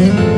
Mm-hmm.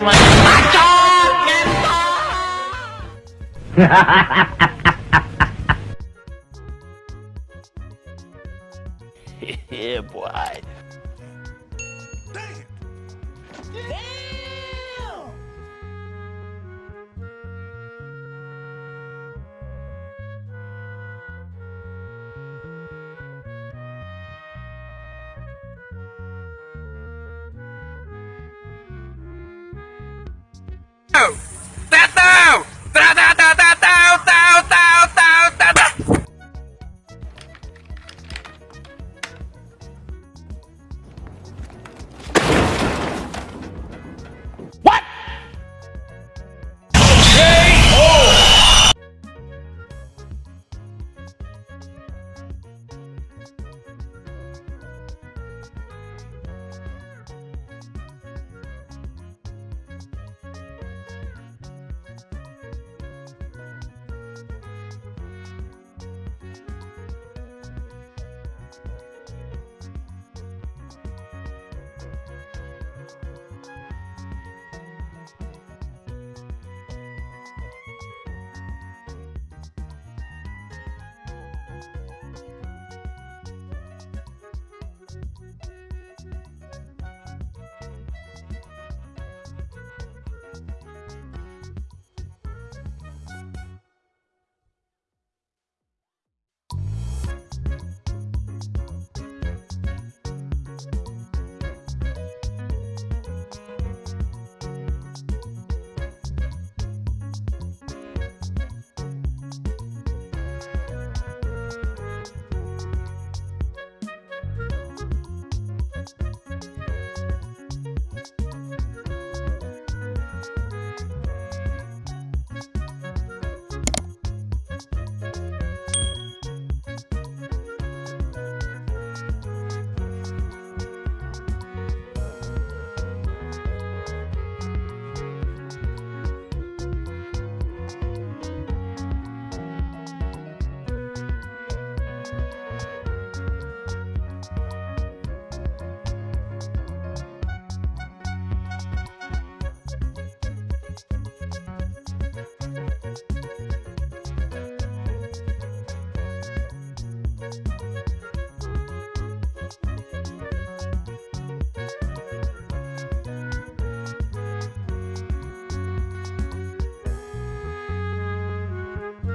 yeah, boy. out.